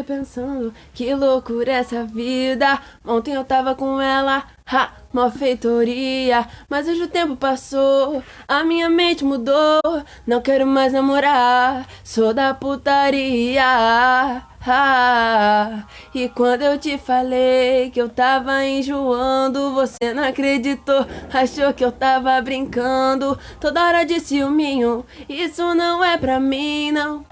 acordei pensando, que loucura essa vida. Ontem eu tava com ela, ha, mó feitoria. Mas hoje o tempo passou, a minha mente mudou. Não quero mais namorar, sou da putaria. Ah, e quando eu te falei que eu tava enjoando, você não acreditou, achou que eu tava brincando. Toda hora de ciúminho, isso não é pra mim, não.